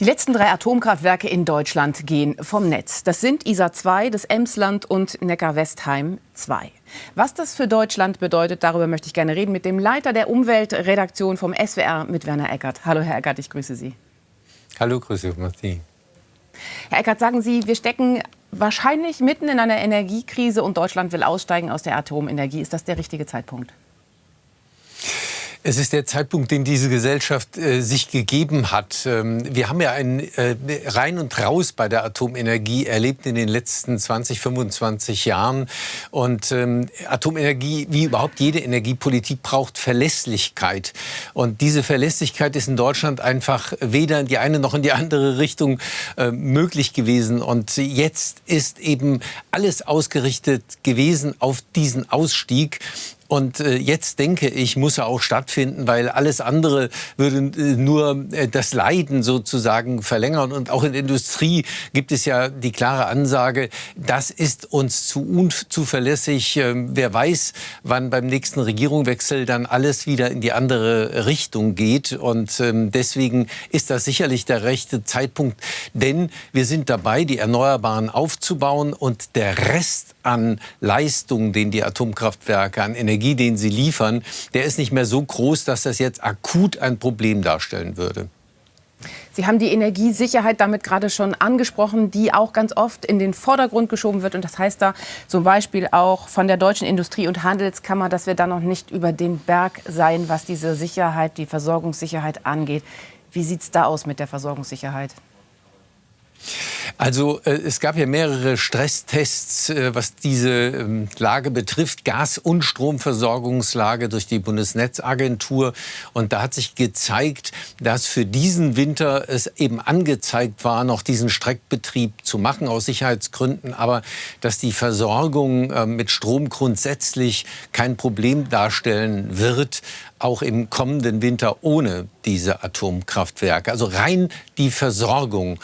Die letzten drei Atomkraftwerke in Deutschland gehen vom Netz. Das sind ISA 2, das Emsland und Neckar-Westheim 2. Was das für Deutschland bedeutet, darüber möchte ich gerne reden mit dem Leiter der Umweltredaktion vom SWR, mit Werner Eckert. Hallo, Herr Eckert, ich grüße Sie. Hallo, grüße Martin. Herr Eckert, sagen Sie, wir stecken wahrscheinlich mitten in einer Energiekrise und Deutschland will aussteigen aus der Atomenergie. Ist das der richtige Zeitpunkt? Es ist der Zeitpunkt, den diese Gesellschaft äh, sich gegeben hat. Ähm, wir haben ja ein äh, Rein und Raus bei der Atomenergie erlebt in den letzten 20, 25 Jahren. Und ähm, Atomenergie, wie überhaupt jede Energiepolitik, braucht Verlässlichkeit. Und diese Verlässlichkeit ist in Deutschland einfach weder in die eine noch in die andere Richtung äh, möglich gewesen. Und jetzt ist eben alles ausgerichtet gewesen auf diesen Ausstieg. Und äh, jetzt denke ich, muss er auch stattfinden, weil alles andere würde äh, nur äh, das Leiden sozusagen verlängern. Und auch in der Industrie gibt es ja die klare Ansage, das ist uns zu unzuverlässig. Ähm, wer weiß, wann beim nächsten Regierungswechsel dann alles wieder in die andere Richtung geht. Und ähm, deswegen ist das sicherlich der rechte Zeitpunkt. Denn wir sind dabei, die Erneuerbaren aufzubauen und der Rest an Leistung, den die Atomkraftwerke an Energie Energie, den sie liefern, der ist nicht mehr so groß, dass das jetzt akut ein Problem darstellen würde. Sie haben die Energiesicherheit damit gerade schon angesprochen, die auch ganz oft in den Vordergrund geschoben wird. Und das heißt da zum Beispiel auch von der Deutschen Industrie- und Handelskammer, dass wir da noch nicht über den Berg seien, was diese Sicherheit, die Versorgungssicherheit angeht. Wie sieht es da aus mit der Versorgungssicherheit? Also äh, es gab ja mehrere Stresstests, äh, was diese ähm, Lage betrifft, Gas- und Stromversorgungslage durch die Bundesnetzagentur. Und da hat sich gezeigt, dass für diesen Winter es eben angezeigt war, noch diesen Streckbetrieb zu machen aus Sicherheitsgründen, aber dass die Versorgung äh, mit Strom grundsätzlich kein Problem darstellen wird auch im kommenden Winter ohne diese Atomkraftwerke. Also rein die Versorgung.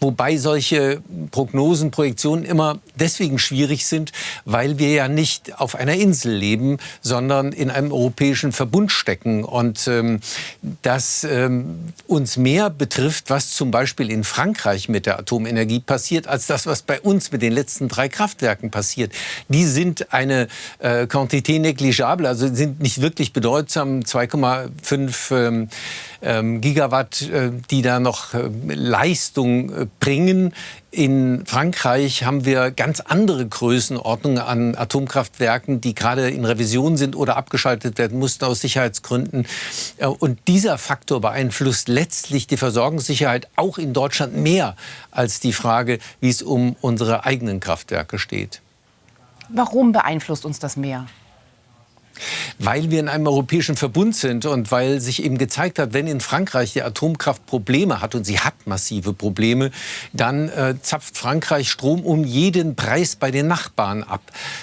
Wobei solche Prognosen, Projektionen immer deswegen schwierig sind, weil wir ja nicht auf einer Insel leben, sondern in einem europäischen Verbund stecken. Und ähm, das ähm, uns mehr betrifft, was zum Beispiel in Frankreich mit der Atomenergie passiert, als das, was bei uns mit den letzten drei Kraftwerken passiert. Die sind eine äh, Quantité negligible, also sind nicht wirklich bedeutsam, 2,5 ähm, ähm, Gigawatt, äh, die da noch äh, Leistung äh, bringen. In Frankreich haben wir ganz andere Größenordnungen an Atomkraftwerken, die gerade in Revision sind oder abgeschaltet werden mussten aus Sicherheitsgründen. Und dieser Faktor beeinflusst letztlich die Versorgungssicherheit auch in Deutschland mehr als die Frage, wie es um unsere eigenen Kraftwerke steht. Warum beeinflusst uns das mehr? Weil wir in einem europäischen Verbund sind und weil sich eben gezeigt hat, wenn in Frankreich die Atomkraft Probleme hat und sie hat massive Probleme, dann äh, zapft Frankreich Strom um jeden Preis bei den Nachbarn ab.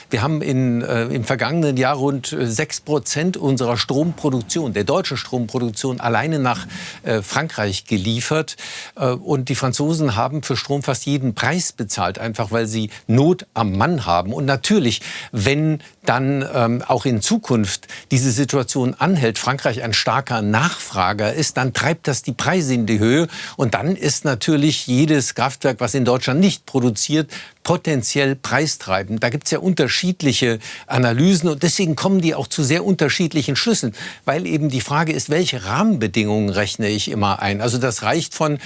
Wir haben in, äh, im vergangenen Jahr rund äh, sechs Prozent unserer Stromproduktion, der deutschen Stromproduktion, alleine nach äh, Frankreich geliefert. Äh, und die Franzosen haben für Strom fast jeden Preis bezahlt, einfach weil sie Not am Mann haben. Und natürlich, wenn dann ähm, auch in Zukunft diese Situation anhält, Frankreich ein starker Nachfrager ist, dann treibt das die Preise in die Höhe. Und dann ist natürlich jedes Kraftwerk, was in Deutschland nicht produziert, potenziell preistreibend. Da gibt es ja unterschiedliche Analysen und deswegen kommen die auch zu sehr unterschiedlichen Schlüssen, weil eben die Frage ist, welche Rahmenbedingungen rechne ich immer ein. Also das reicht von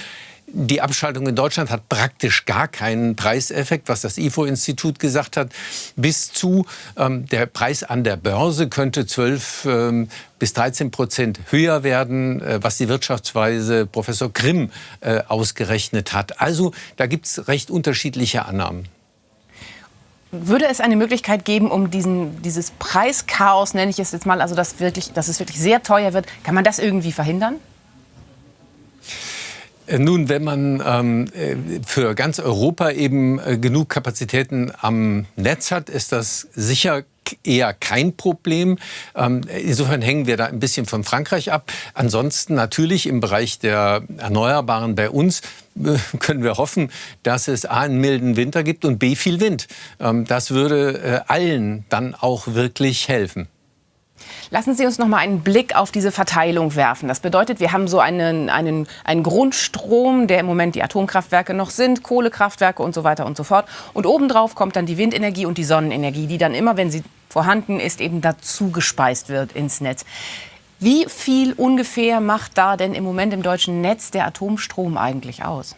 die Abschaltung in Deutschland hat praktisch gar keinen Preiseffekt, was das IFO-Institut gesagt hat. Bis zu ähm, der Preis an der Börse könnte 12 ähm, bis 13 Prozent höher werden, äh, was die Wirtschaftsweise Professor Grimm äh, ausgerechnet hat. Also da gibt es recht unterschiedliche Annahmen. Würde es eine Möglichkeit geben, um diesen, dieses Preischaos, nenne ich es jetzt mal, also dass, wirklich, dass es wirklich sehr teuer wird, kann man das irgendwie verhindern? Nun, wenn man ähm, äh, für ganz Europa eben äh, genug Kapazitäten am Netz hat, ist das sicher eher kein Problem. Ähm, insofern hängen wir da ein bisschen von Frankreich ab. Ansonsten natürlich im Bereich der Erneuerbaren bei uns äh, können wir hoffen, dass es A, einen milden Winter gibt und B, viel Wind. Ähm, das würde äh, allen dann auch wirklich helfen. Lassen Sie uns noch mal einen Blick auf diese Verteilung werfen. Das bedeutet, wir haben so einen, einen, einen Grundstrom, der im Moment die Atomkraftwerke noch sind, Kohlekraftwerke und so weiter und so fort. Und obendrauf kommt dann die Windenergie und die Sonnenenergie, die dann immer, wenn sie vorhanden ist, eben dazu gespeist wird ins Netz. Wie viel ungefähr macht da denn im Moment im deutschen Netz der Atomstrom eigentlich aus?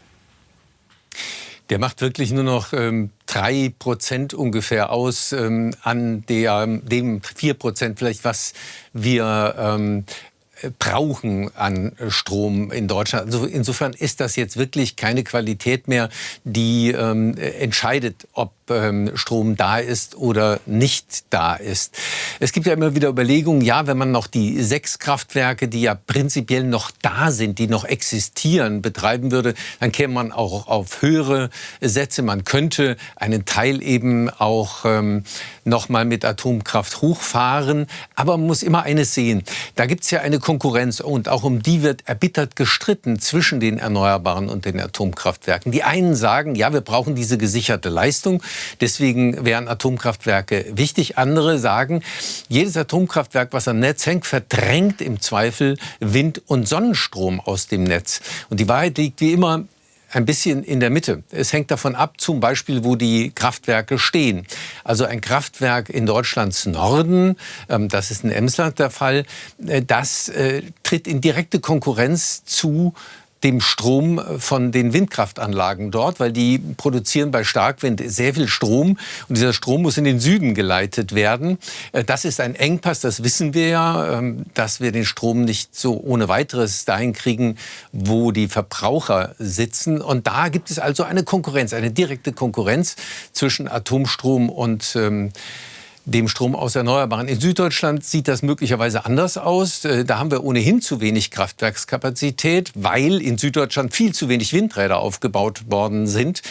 Der macht wirklich nur noch ähm, drei Prozent ungefähr aus ähm, an der, dem vier Prozent vielleicht, was wir ähm, brauchen an Strom in Deutschland. Also insofern ist das jetzt wirklich keine Qualität mehr, die ähm, entscheidet, ob ähm, Strom da ist oder nicht da ist. Es gibt ja immer wieder Überlegungen, ja, wenn man noch die sechs Kraftwerke, die ja prinzipiell noch da sind, die noch existieren, betreiben würde, dann käme man auch auf höhere Sätze. Man könnte einen Teil eben auch ähm, noch mal mit Atomkraft hochfahren. Aber man muss immer eines sehen. Da gibt es ja eine Konkurrenz und auch um die wird erbittert gestritten zwischen den Erneuerbaren und den Atomkraftwerken. Die einen sagen, ja, wir brauchen diese gesicherte Leistung. Deswegen wären Atomkraftwerke wichtig. Andere sagen, jedes Atomkraftwerk, was am Netz hängt, verdrängt im Zweifel Wind- und Sonnenstrom aus dem Netz. Und die Wahrheit liegt wie immer ein bisschen in der Mitte. Es hängt davon ab, zum Beispiel, wo die Kraftwerke stehen. Also ein Kraftwerk in Deutschlands Norden, ähm, das ist in Emsland der Fall, äh, das äh, tritt in direkte Konkurrenz zu dem Strom von den Windkraftanlagen dort, weil die produzieren bei Starkwind sehr viel Strom und dieser Strom muss in den Süden geleitet werden. Äh, das ist ein Engpass, das wissen wir ja, ähm, dass wir den Strom nicht so ohne weiteres dahin kriegen, wo die Verbraucher sitzen. Und da gibt es also eine Konkurrenz, eine direkte Konkurrenz zwischen Atomstrom und ähm, dem Strom aus Erneuerbaren. In Süddeutschland sieht das möglicherweise anders aus. Äh, da haben wir ohnehin zu wenig Kraftwerkskapazität, weil in Süddeutschland viel zu wenig Windräder aufgebaut worden sind.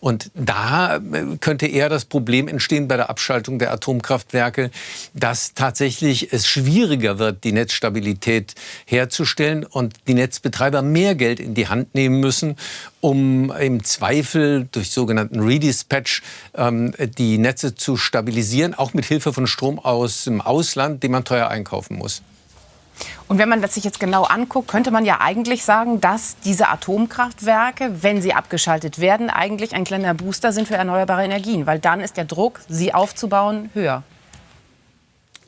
Und da äh, könnte eher das Problem entstehen bei der Abschaltung der Atomkraftwerke, dass tatsächlich es schwieriger wird, die Netzstabilität herzustellen und die Netzbetreiber mehr Geld in die Hand nehmen müssen, um im Zweifel durch sogenannten Redispatch ähm, die Netze zu stabilisieren, auch mit Hilfe von Strom aus dem Ausland, den man teuer einkaufen muss. Und wenn man das sich jetzt genau anguckt, könnte man ja eigentlich sagen, dass diese Atomkraftwerke, wenn sie abgeschaltet werden, eigentlich ein kleiner Booster sind für erneuerbare Energien, weil dann ist der Druck, sie aufzubauen, höher.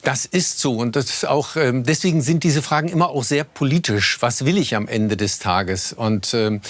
Das ist so und das auch ähm, deswegen sind diese Fragen immer auch sehr politisch. Was will ich am Ende des Tages? Und ähm,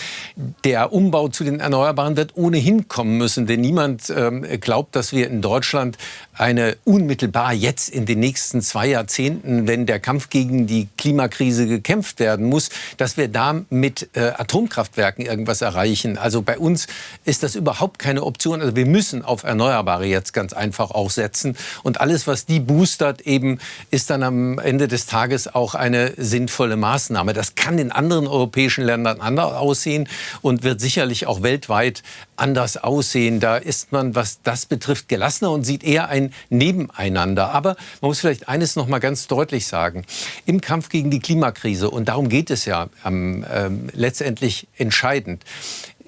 der Umbau zu den Erneuerbaren wird ohnehin kommen müssen, denn niemand ähm, glaubt, dass wir in Deutschland eine unmittelbar jetzt in den nächsten zwei Jahrzehnten, wenn der Kampf gegen die Klimakrise gekämpft werden muss, dass wir da mit äh, Atomkraftwerken irgendwas erreichen. Also bei uns ist das überhaupt keine Option. Also wir müssen auf Erneuerbare jetzt ganz einfach auch setzen und alles, was die boostert, hat, eben ist dann am Ende des Tages auch eine sinnvolle Maßnahme. Das kann in anderen europäischen Ländern anders aussehen und wird sicherlich auch weltweit anders aussehen. Da ist man, was das betrifft, gelassener und sieht eher ein Nebeneinander. Aber man muss vielleicht eines noch mal ganz deutlich sagen. Im Kampf gegen die Klimakrise, und darum geht es ja ähm, letztendlich entscheidend,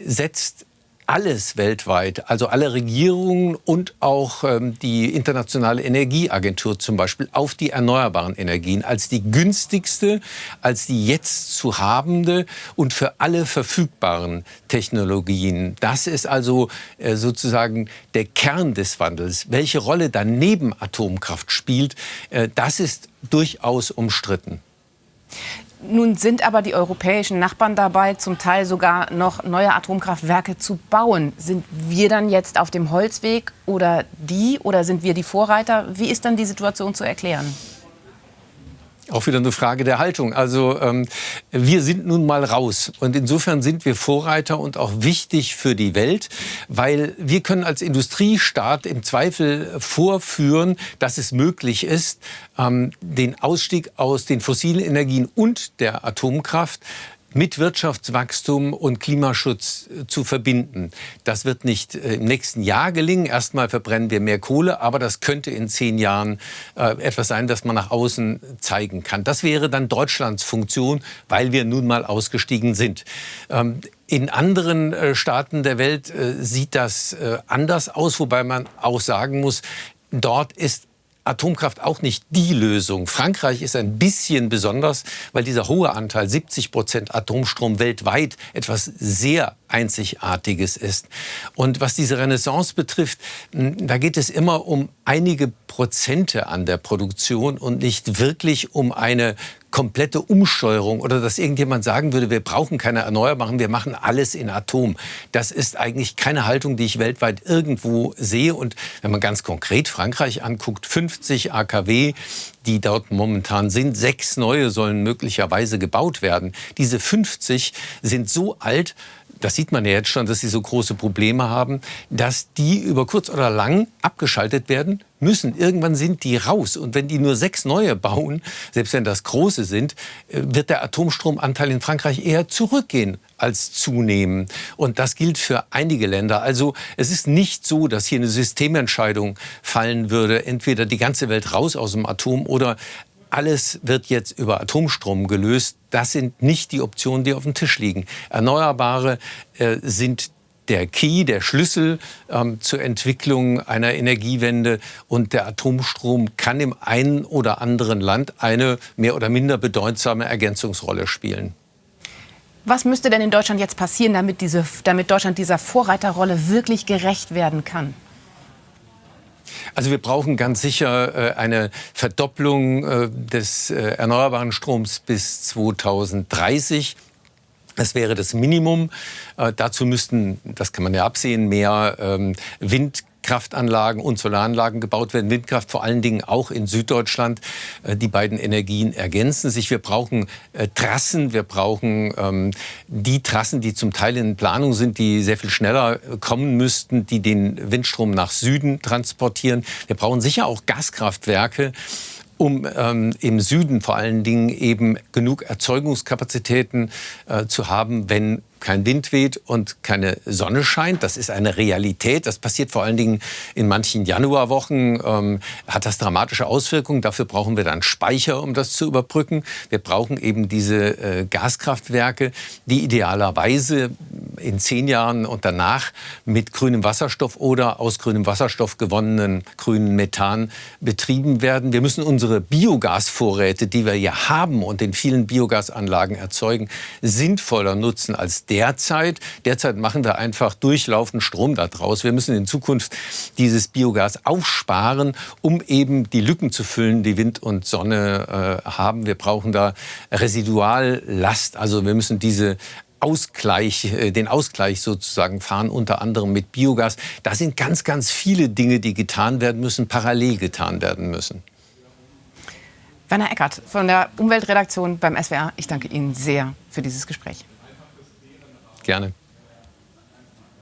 setzt alles weltweit, also alle Regierungen und auch ähm, die Internationale Energieagentur zum Beispiel, auf die erneuerbaren Energien als die günstigste, als die jetzt zu habende und für alle verfügbaren Technologien. Das ist also äh, sozusagen der Kern des Wandels. Welche Rolle dann neben Atomkraft spielt, äh, das ist durchaus umstritten. Nun sind aber die europäischen Nachbarn dabei, zum Teil sogar noch neue Atomkraftwerke zu bauen. Sind wir dann jetzt auf dem Holzweg oder die oder sind wir die Vorreiter? Wie ist dann die Situation zu erklären? Auch wieder eine Frage der Haltung. Also ähm, wir sind nun mal raus und insofern sind wir Vorreiter und auch wichtig für die Welt, weil wir können als Industriestaat im Zweifel vorführen, dass es möglich ist, ähm, den Ausstieg aus den fossilen Energien und der Atomkraft mit Wirtschaftswachstum und Klimaschutz äh, zu verbinden. Das wird nicht äh, im nächsten Jahr gelingen. Erstmal verbrennen wir mehr Kohle, aber das könnte in zehn Jahren äh, etwas sein, das man nach außen zeigen kann. Das wäre dann Deutschlands Funktion, weil wir nun mal ausgestiegen sind. Ähm, in anderen Staaten der Welt sieht das anders aus, wobei man auch sagen muss, dort ist Atomkraft auch nicht die Lösung. Frankreich ist ein bisschen besonders, weil dieser hohe Anteil, 70 Prozent Atomstrom weltweit, etwas sehr Einzigartiges ist. Und was diese Renaissance betrifft, da geht es immer um einige Prozente an der Produktion und nicht wirklich um eine komplette Umsteuerung oder dass irgendjemand sagen würde, wir brauchen keine Erneuerbaren, wir machen alles in Atom. Das ist eigentlich keine Haltung, die ich weltweit irgendwo sehe. Und wenn man ganz konkret Frankreich anguckt, 50 AKW, die dort momentan sind, sechs neue sollen möglicherweise gebaut werden. Diese 50 sind so alt, das sieht man ja jetzt schon, dass sie so große Probleme haben, dass die über kurz oder lang abgeschaltet werden müssen. Irgendwann sind die raus. Und wenn die nur sechs neue bauen, selbst wenn das große sind, äh, wird der Atomstromanteil in Frankreich eher zurückgehen als zunehmen. Und das gilt für einige Länder. Also es ist nicht so, dass hier eine Systementscheidung fallen würde, entweder die ganze Welt raus aus dem Atom oder alles wird jetzt über Atomstrom gelöst. Das sind nicht die Optionen, die auf dem Tisch liegen. Erneuerbare äh, sind der Key, der Schlüssel ähm, zur Entwicklung einer Energiewende. Und der Atomstrom kann im einen oder anderen Land eine mehr oder minder bedeutsame Ergänzungsrolle spielen. Was müsste denn in Deutschland jetzt passieren, damit, diese, damit Deutschland dieser Vorreiterrolle wirklich gerecht werden kann? Also wir brauchen ganz sicher äh, eine Verdopplung äh, des äh, erneuerbaren Stroms bis 2030. Das wäre das Minimum. Äh, dazu müssten, das kann man ja absehen, mehr ähm, Wind Kraftanlagen und Solaranlagen gebaut werden. Windkraft vor allen Dingen auch in Süddeutschland. Äh, die beiden Energien ergänzen sich. Wir brauchen äh, Trassen, wir brauchen ähm, die Trassen, die zum Teil in Planung sind, die sehr viel schneller äh, kommen müssten, die den Windstrom nach Süden transportieren. Wir brauchen sicher auch Gaskraftwerke um ähm, im Süden vor allen Dingen eben genug Erzeugungskapazitäten äh, zu haben, wenn kein Wind weht und keine Sonne scheint. Das ist eine Realität. Das passiert vor allen Dingen in manchen Januarwochen. Ähm, hat das dramatische Auswirkungen. Dafür brauchen wir dann Speicher, um das zu überbrücken. Wir brauchen eben diese äh, Gaskraftwerke, die idealerweise in zehn Jahren und danach mit grünem Wasserstoff oder aus grünem Wasserstoff gewonnenen grünen Methan betrieben werden. Wir müssen unsere Biogasvorräte, die wir ja haben und in vielen Biogasanlagen erzeugen, sinnvoller nutzen als derzeit. Derzeit machen wir einfach durchlaufend Strom daraus. Wir müssen in Zukunft dieses Biogas aufsparen, um eben die Lücken zu füllen, die Wind und Sonne äh, haben. Wir brauchen da Residuallast. Also wir müssen diese Ausgleich, äh, den Ausgleich sozusagen fahren, unter anderem mit Biogas. Da sind ganz, ganz viele Dinge, die getan werden müssen, parallel getan werden müssen. Werner Eckert von der Umweltredaktion beim SWR, ich danke Ihnen sehr für dieses Gespräch. Gerne.